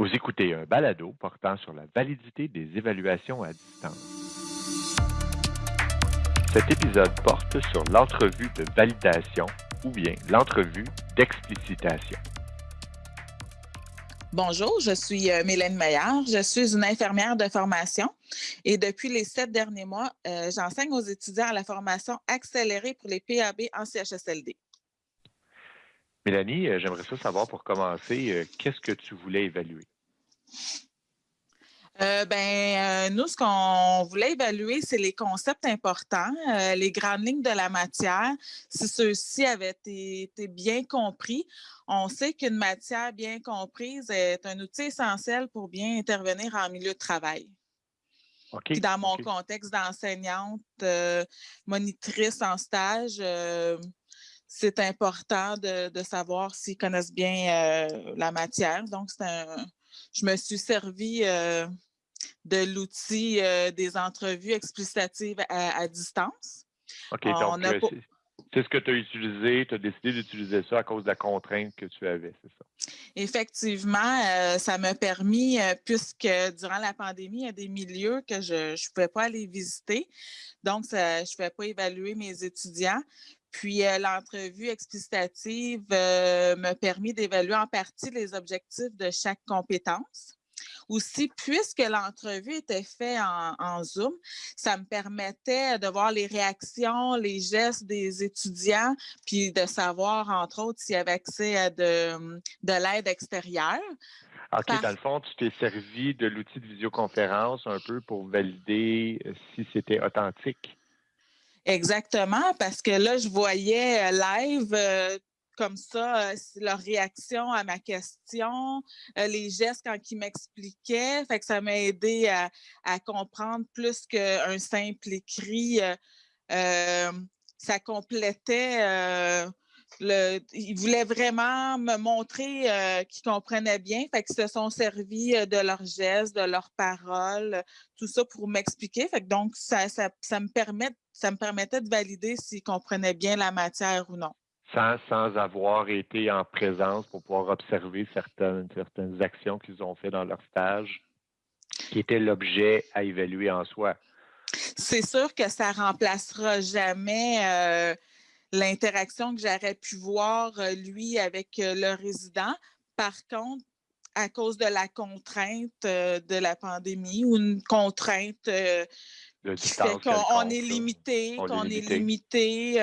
Vous écoutez un balado portant sur la validité des évaluations à distance. Cet épisode porte sur l'entrevue de validation ou bien l'entrevue d'explicitation. Bonjour, je suis euh, Mélène Meillard. Je suis une infirmière de formation et depuis les sept derniers mois, euh, j'enseigne aux étudiants à la formation accélérée pour les PAB en CHSLD. Mélanie, euh, j'aimerais ça savoir pour commencer, euh, qu'est-ce que tu voulais évaluer? Euh, ben, nous, ce qu'on voulait évaluer, c'est les concepts importants, les grandes lignes de la matière. Si ceux-ci avaient été, bien compris, on sait qu'une matière bien comprise est un outil essentiel pour bien intervenir en milieu de travail. dans mon contexte d'enseignante, monitrice en stage, c'est important de, savoir s'ils connaissent bien euh, la matière. Donc, un, je me suis servi euh, de l'outil euh, des entrevues explicatives à, distance. OK, donc c'est ce que tu as utilisé, tu as décidé d'utiliser ça à cause de la contrainte que tu avais, c'est ça? Effectivement, ça m'a permis, puisque durant la pandémie, il y a des milieux que je ne pouvais pas aller visiter. Donc, ça, je ne pouvais pas évaluer mes étudiants. Puis euh, l'entrevue explicitative euh, m'a permis d'évaluer en partie les objectifs de chaque compétence. Aussi, puisque l'entrevue était faite en, Zoom, ça me permettait de voir les réactions, les gestes des étudiants, puis de savoir, entre autres, s'il y avait accès à de, de l'aide extérieure. OK, dans le fond, tu t'es servi de l'outil de visioconférence un peu pour valider si c'était authentique. Exactement, parce que là, je voyais euh, live euh, comme ça, euh, leur réaction à ma question, les gestes quand ils m'expliquaient. Fait que ça m'a aidé à, comprendre plus qu'un simple écrit. ça complétait ils voulaient vraiment me montrer euh, qu'ils comprenaient bien. Fait qu'ils se sont servis euh, de leurs gestes, de leurs paroles, tout ça pour m'expliquer. Fait que donc, ça, me permet, ça me permettait de valider s'ils comprenaient bien la matière ou non. Sans, sans avoir été en présence pour pouvoir observer certaines, certaines actions qu'ils ont fait dans leur stage, qui étaient l'objet à évaluer en soi. C'est sûr que ça remplacera jamais euh, l'interaction que j'aurais pu voir, euh, lui, avec euh, le résident. Par contre, à cause de la contrainte euh, de la pandémie ou une contrainte qui fait qu'on est limité, qu'on est limité,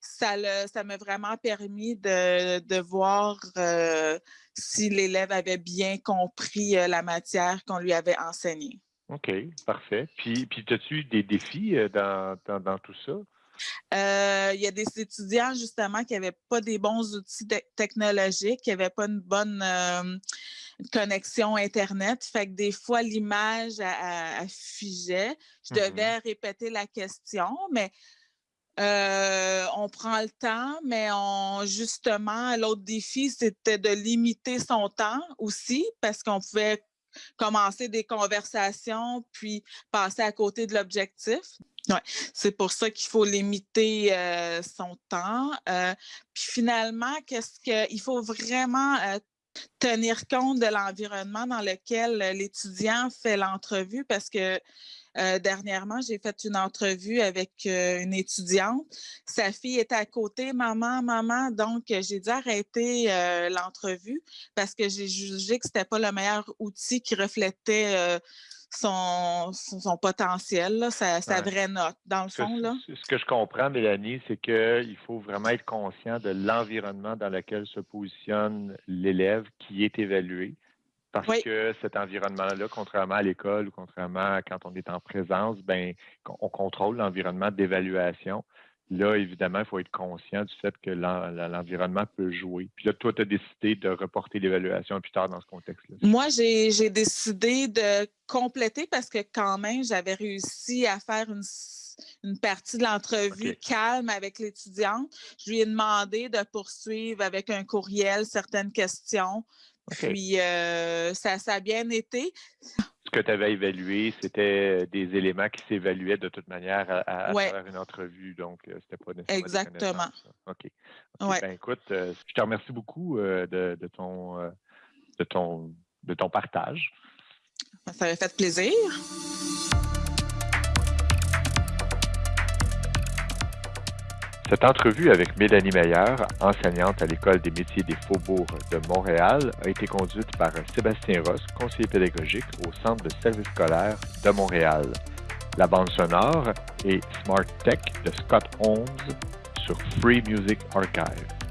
ça m'a vraiment permis de, de voir si l'élève avait bien compris la matière qu'on lui avait enseignée. OK, parfait. Puis, puis as-tu eu des défis dans, dans tout ça? Euh, il y a des étudiants, justement, qui n'avaient pas des bons outils technologiques, qui n'avaient pas une bonne euh, connexion Internet. Fait que des fois, l'image affigeait. Je mm-hmm. devais répéter la question, mais euh, on prend le temps, mais on, justement, l'autre défi, c'était de limiter son temps aussi, parce qu'on pouvait commencer des conversations, puis passer à côté de l'objectif. Ouais, c'est pour ça qu'il faut limiter euh, son temps. Euh, puis finalement, qu'est-ce qu'il faut vraiment euh, tenir compte de l'environnement dans lequel l'étudiant fait l'entrevue parce que dernièrement, j'ai fait une entrevue avec une étudiante. Sa fille était à côté, maman, maman. Donc, j'ai dû arrêter l'entrevue parce que j'ai jugé que ce n'était pas le meilleur outil qui reflétait son, son, potentiel, sa, vraie note, dans le fond. Là. Ce que je comprends, Mélanie, c'est qu'il faut vraiment être conscient de l'environnement dans lequel se positionne l'élève qui est évalué. Parce que cet environnement-là, contrairement à l'école ou contrairement à quand on est en présence, ben, on contrôle l'environnement d'évaluation. Là, évidemment, il faut être conscient du fait que l'environnement peut jouer. Puis là, toi, tu as décidé de reporter l'évaluation plus tard dans ce contexte-là. Moi, j'ai décidé de compléter parce que quand même, j'avais réussi à faire une, partie de l'entrevue calme avec l'étudiante. Je lui ai demandé de poursuivre avec un courriel certaines questions. Puis, euh, ça, ça a bien été que tu avais évalué, c'était euh, des éléments qui s'évaluaient de toute manière à, travers une entrevue. Donc, euh, c'était pas nécessairement. Exactement. OK. Ben, écoute, je te remercie beaucoup de, ton, de ton de ton partage. Ça avait fait plaisir. Cette entrevue avec Mélanie Meyer, enseignante à l'École des métiers des faubourgs de Montréal, a été conduite par Sébastien Ross, conseiller pédagogique au Centre de service scolaire de Montréal. La bande sonore est Smart Tech de Scott Holmes sur Free Music Archive.